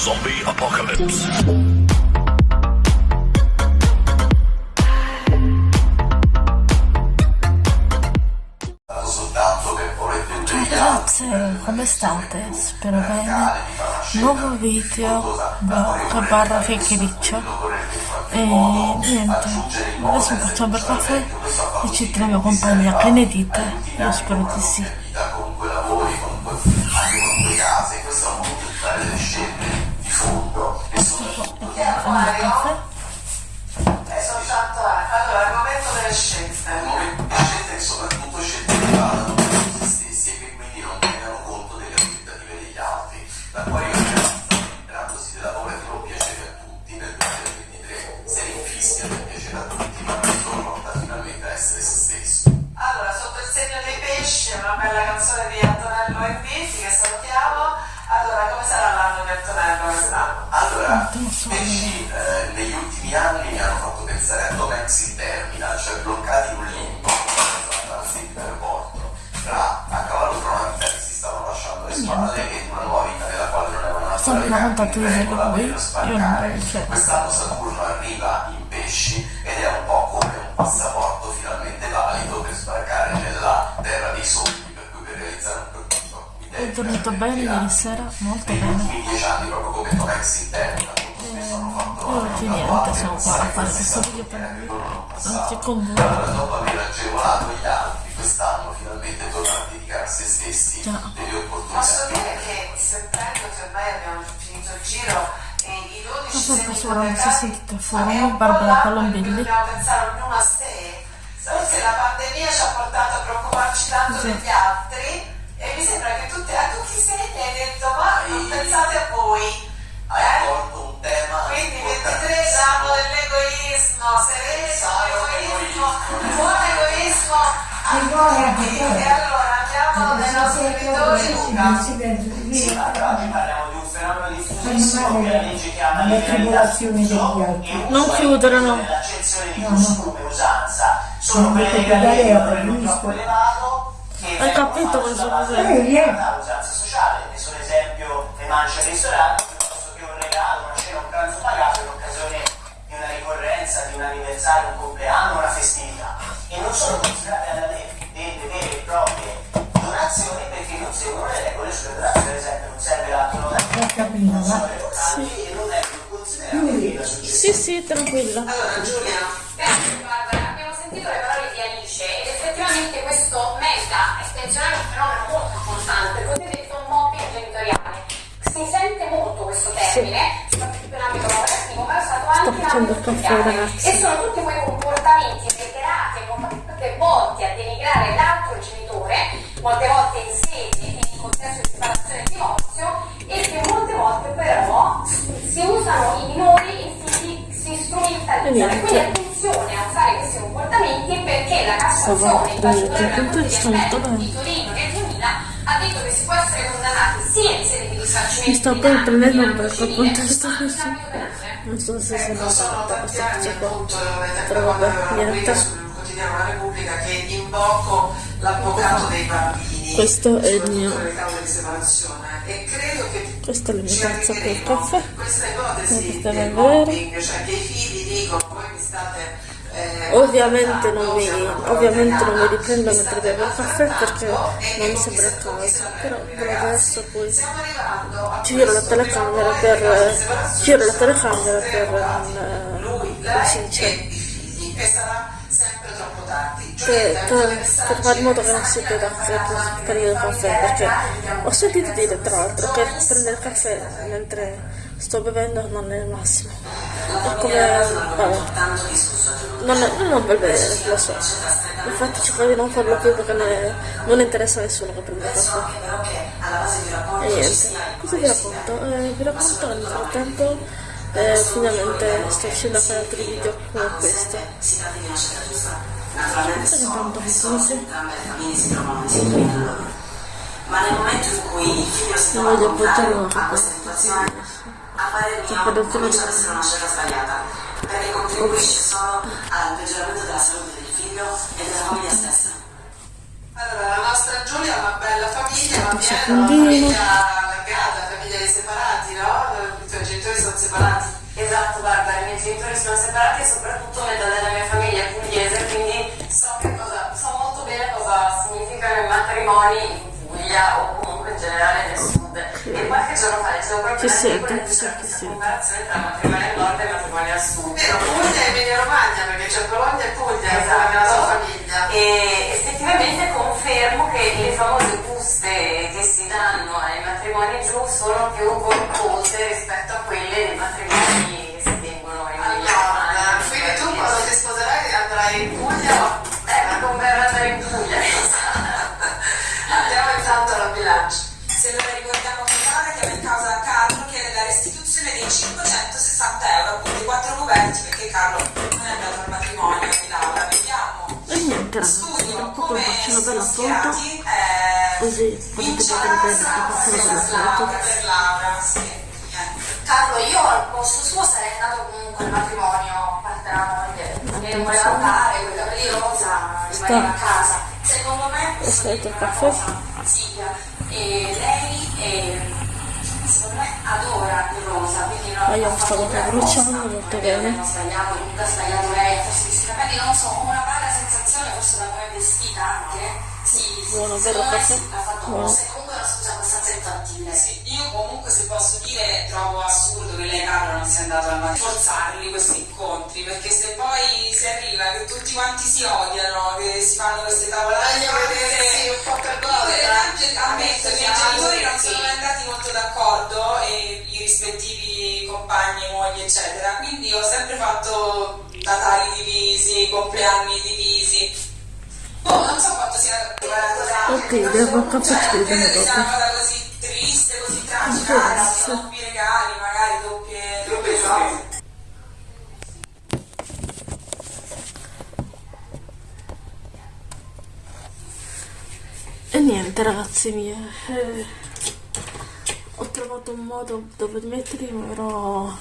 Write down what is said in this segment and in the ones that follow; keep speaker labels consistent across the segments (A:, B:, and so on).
A: Zombie Apocalypse.
B: Ciao ragazze, come state? Spero bene. Nuovo video da barra chiacchiericcio. E niente, adesso facciamo per caffè e ci troviamo compagnia. Che ne dite? Io spero di sì. Caffè.
C: È soltanto allora il una
B: Sempre
D: storia
B: raccontato di
D: regola
B: lui, io non
D: spaccare.
B: lo so.
D: Quest'anno Saturno arriva in pesci ed è un po' come un passaporto finalmente valido per sbarcare nella terra dei sogni, per cui per realizzare un percorso
B: Ho dormito bene ieri sera, molto
D: negli
B: bene.
D: ultimi dieci anni proprio come Tom Hanks in terra molto spesso hanno fatto
B: E oggi niente, siamo qua a fare questo video per anche con voi.
D: dopo aver agevolato gli altri quest'anno finalmente tornano a dedicare a se stessi
B: Già.
D: delle
C: Posso
D: opportunità
C: dire che sentendo che ormai abbiamo finito il giro e i 12
B: Non so
C: segni
B: perché ora non si sentite fuori, Barbara
C: cui Dobbiamo pensare ognuno a sé. Forse la pandemia ci ha portato a preoccuparci tanto
B: Sì.
C: degli altri e mi sembra che tutti, a tutti i segni hai detto ma non pensate a voi. E allora andiamo dai nostri scrittori Luca.
E: Sì,
F: però oggi parliamo di un fenomeno diffusissimo che la legge chiama
E: altri.
B: Non chiudere, no.
F: L'accensione di costume, usanza, sono
E: Non
F: quelle
E: dico
F: che hanno un troppo elevato che
B: Hai
F: vengono
B: capito cosa vuol
E: dire?
F: della usanza sociale, ne sono esempio le mance al ristorante, piuttosto che un regalo, una cena, un pranzo pagato in occasione di una ricorrenza, di un anniversario, un compleanno, una festività. E non sono considerate alla legge
E: Ho capito,
F: vengono considerate
E: Quindi-.
B: Sì, sì, tranquilla.
C: Allora Giulia,
G: Grazie Barbara, abbiamo sentito le parole di Alice ed effettivamente questo merita estenzionare un fenomeno molto importante, cosiddetto mobbing genitoriale. Si sente molto questo termine, soprattutto in ambito lavorativo, ma è stato anche in ambito
B: ragazzi.
G: E sono tutti quei comportamenti reiterati e comportamenti volti a denigrare l'altro genitore, molte volte in sede e in contesto di separazione e divorzio, e che molte volte però si usano i minori in fini si
B: E
G: strumentalizzano. Quindi attenzione a usare questi comportamenti perché la Cassazione, in particolare la Corte di Appello di Torino nel 2000, ha detto che si può essere condannati sia in sede di risarcimento
B: Mi sto
G: di
B: poi prendendo
G: in
B: un
G: ambito
B: bel
G: civile,
B: contesto
G: ma anche in
B: così. Non so se
C: sono tanti
B: questa cosa qua.
C: appunto
B: Però vabbè, niente.
C: sul quotidiano La Repubblica che invoco l'avvocato dei bambini
B: Questo è il mio. Questa è la mia
C: ci
B: tazza per il caffè.
C: questa
B: è vera.
C: mobbing cioè eh,
B: Ovviamente non mi, ovviamente non mi
C: siamo
B: riprendo mentre bevo il caffè perché non mi sembra il caso. Però
C: ragazzi.
B: adesso poi giro la telecamera per giro la telecamera per non
C: lui,
B: come
C: lei
B: si dice per, per, per fare in modo che non si veda
C: da
B: che
C: casa,
B: per il caffè perché ho sentito dire tra l'altro che prendere il caffè mentre sto bevendo non è il massimo. È come vabbè non è, non è un bel vedere lo so. Infatti cerco di non farlo più perché ne- non interessa a nessuno che prende il caffè. E niente. Cosa vi racconto? Eh, vi racconto nel frattempo eh, finalmente sto riuscendo a fare altri video come questo
C: di naturalmente
B: tanto
C: sono
B: dice?
C: entrambe le famiglie si trovano in sintonia tra loro ma nel momento in cui il figlio si trova a questa situazione a parer
B: Sto
C: mio comincia ad
B: il-
C: essere una scelta sbagliata perché contribuisce solo al peggioramento della salute del figlio e della famiglia stessa allora la nostra Giulia è una bella famiglia ma viene da una famiglia allargata famiglia dei separati no? tuoi genitori sono separati.
G: Esatto, guarda, i miei genitori sono separati e soprattutto metà della mia famiglia è pugliese, quindi so, che cosa, so molto bene cosa significano i matrimoni in Puglia o comunque in generale nel sud. E qualche giorno fa leggevo proprio
B: Ci sento,
G: questa
B: sì.
G: comparazione tra matrimoni al nord e matrimoni al sud.
C: Vero, Puglia e Emilia Romagna, perché c'è Bologna e Puglia,
G: Esatto.
C: come nella tua famiglia.
G: E effettivamente confermo che le famose buste che si danno ai matrimoni giù sono più corpose rispetto a quelle dei matrimoni che si tengono in Emilia
C: Allora, quindi tu quando ti sposerai andrai in Puglia
G: Eh, ma converrà andare in Puglia,
C: andiamo intanto alla bilancia.
A: Se non ricordiamo che Laura chiama in causa Carlo chiede la restituzione dei 560 euro, appunto i quattro coperti perché Carlo non è andato al matrimonio di Laura. Vediamo.
B: E niente
A: Studio come sono
B: bella
A: schierati, eh,
B: Così potete vedere una
A: per Laura, sì.
G: Carlo, io al posto suo sarei andato comunque al matrimonio, parte la moglie, che non voleva andare, con i capelli rosa, rimaneva a casa. Secondo me
B: Aspetta,
G: dire una
B: caffè.
G: cosa, Silvia, e lei secondo me adora il rosa, quindi non
B: Ma io
G: ha
B: mi
G: fatto
B: stavo
G: per
B: bruciando
G: apposta.
B: molto
G: È
B: bene.
G: Non ha sbagliato, comunque ha sbagliato lei a farsi questi capelli, non so, ho una vaga sensazione, forse da come è vestita anche. Sì,
B: Buono,
G: secondo
B: vero,
G: sì, ha fatto
B: Buono.
G: forse comunque è una scusa abbastanza infantile.
A: Sì, io comunque se posso dire trovo assurdo che lei Carlo non sia andato al matrimonio, forzarli questi incontri, perché se poi si arriva che tutti quanti si odiano, che si fanno queste tavolate,
C: Voglio vedersi un po' per
A: ammetto che i miei genitori non sono mai andati molto d'accordo e i rispettivi compagni, mogli eccetera, quindi ho sempre fatto Natali divisi, compleanni divisi.
B: Ok, devo
A: cioè,
B: capire dopo.
A: una cosa così triste, così tragica,
B: Grazie.
A: anzi, doppi regali, magari doppie, doppie cose.
B: E niente ragazzi miei, eh, ho trovato un modo dove metterli, però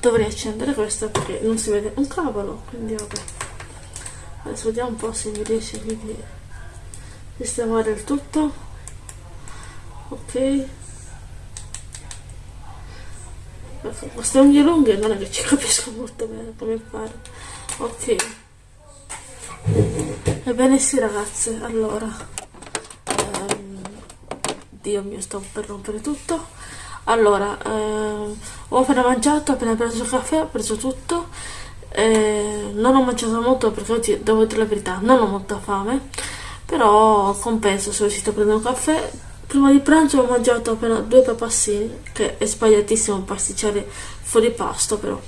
B: dovrei accendere questo perché non si vede un cavolo, quindi vabbè. Adesso vediamo un po' se mi riesce qui di sistemare il tutto. Ok. Queste unghie lunghe non è che ci capisco molto bene come fare. Ok. Ebbene sì ragazze, allora ehm, Dio mio sto per rompere tutto allora ehm, ho appena mangiato, ho appena preso il caffè, ho preso tutto eh, non ho mangiato molto perché oggi devo dire la verità non ho molta fame però compenso sono riuscito a prendere un caffè. Prima di pranzo ho mangiato appena due papassini che è sbagliatissimo pasticciare fuori pasto però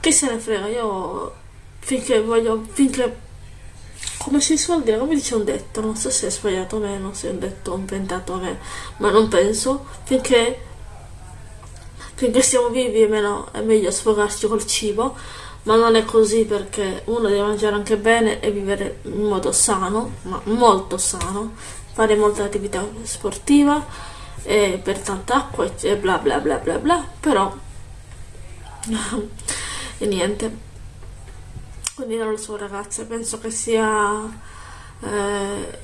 B: che se ne frega io finché voglio finché come si suol dire, come dice un detto, non so se è sbagliato o meno, se è un detto inventato a me, ma non penso, finché, finché siamo vivi è, meno- è meglio sfogarci col cibo, ma non è così perché uno deve mangiare anche bene e vivere in modo sano, ma molto sano, fare molta attività sportiva e per tanta acqua e bla bla bla bla bla, però e niente. Quindi non lo so ragazze, penso che sia eh,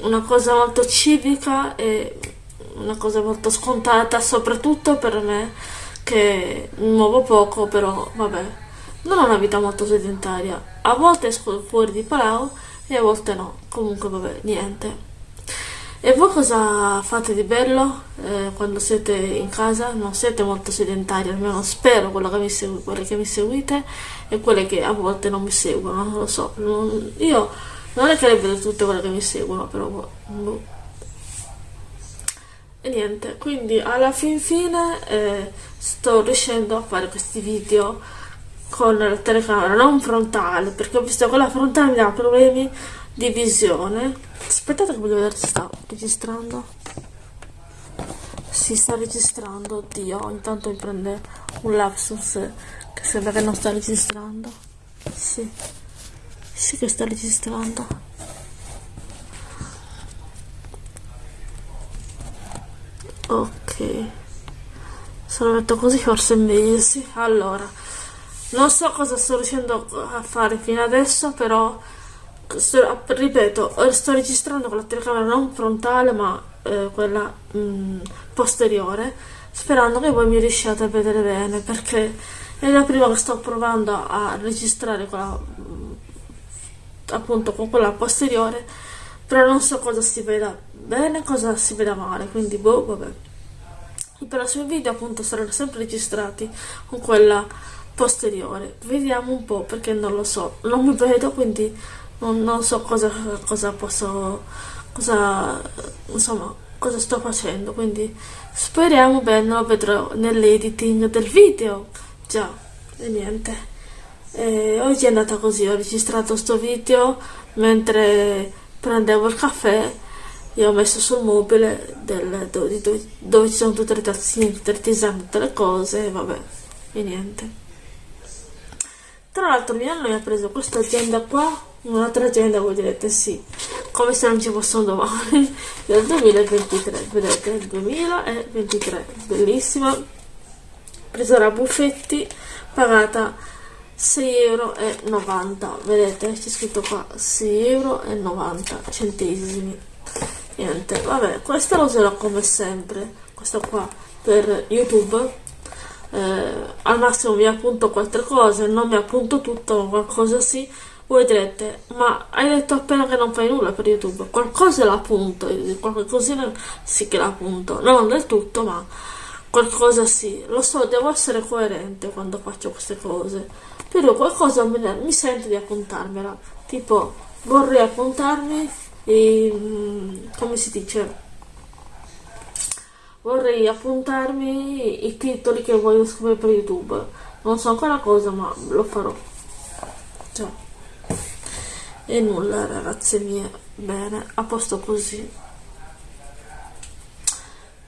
B: una cosa molto civica e una cosa molto scontata, soprattutto per me che muovo poco, però vabbè, non ho una vita molto sedentaria. A volte esco fuori di Palau e a volte no. Comunque vabbè, niente. E voi cosa fate di bello eh, quando siete in casa? Non siete molto sedentari, almeno spero che mi segu- quelle che mi seguite e quelle che a volte non mi seguono, non lo so. Non- io non è che le vedo tutte quelle che mi seguono, però boh, boh. E niente, quindi alla fin fine eh, sto riuscendo a fare questi video con la telecamera non frontale, perché ho visto che quella frontale mi dà problemi di visione. Aspettate che voglio vedere se sta registrando. Si sta registrando, oddio, intanto mi prende un lapsus che sembra che non sta registrando. Sì, sì che sta registrando. Ok, se lo metto così forse è meglio, sì. Allora, non so cosa sto riuscendo a fare fino adesso, però sto- ripeto, sto registrando con la telecamera non frontale, ma eh, quella mm, posteriore. sperando che voi mi riusciate a vedere bene perché è la prima che sto provando a registrare con la, appunto con quella posteriore però non so cosa si veda bene cosa si veda male quindi boh vabbè. I prossimi video appunto saranno sempre registrati con quella posteriore. Vediamo un po' perché non lo so. Non mi vedo quindi non, non so cosa, cosa posso cosa insomma cosa sto facendo. Quindi speriamo bene lo vedrò nell'editing del video. Già e niente. E oggi è andata così ho registrato sto video mentre prendevo il caffè e ho messo sul mobile del, dove, dove, dove, ci sono tutte le tazzine tutte le tisane tutte le cose vabbè e niente. Tra l'altro mio nonno mi ha preso questa agenda qua un'altra agenda voi direte sì come se non ci fosse un domani del 2023 vedete il 2023 bellissima. Presa da buffetti pagata 6,90 euro vedete c'è scritto qua 6,90 euro centesimi niente vabbè questa la userò come sempre questa qua per youtube. Eh, al massimo mi appunto quattro cose non mi appunto tutto ma qualcosa sì voi direte, ma hai detto appena che non fai nulla per YouTube, qualcosa l'appunto, qualche cosina sì che l'appunto, non del tutto, ma qualcosa sì. Lo so, devo essere coerente quando faccio queste cose, però qualcosa mi sento di appuntarmela, tipo vorrei appuntarmi, e, mm, come si dice, vorrei appuntarmi i titoli che voglio scrivere per YouTube. Non so ancora cosa, ma lo farò. Ciao. E nulla ragazze mie. Bene a posto così.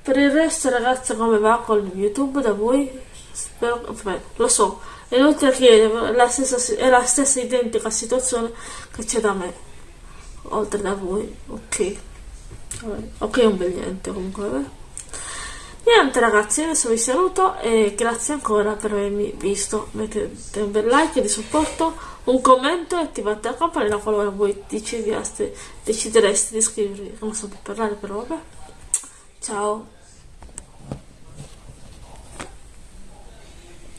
B: Per il resto ragazze come va con youtube da voi? Spero vabbè, lo so. È inutile chiedere la stessa, è la stessa identica situazione che c'è da me oltre da voi ok ok un bel niente comunque vabbè. Niente ragazzi, adesso vi saluto e grazie ancora per avermi visto. Mettete un bel like di supporto, un commento e attivate la campanella qualora voi decidereste, decidereste di iscrivervi. Non so più parlare però vabbè. Ciao.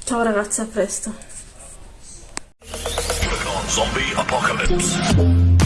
B: Ciao ragazzi, a presto.
H: Zombie Apocalypse.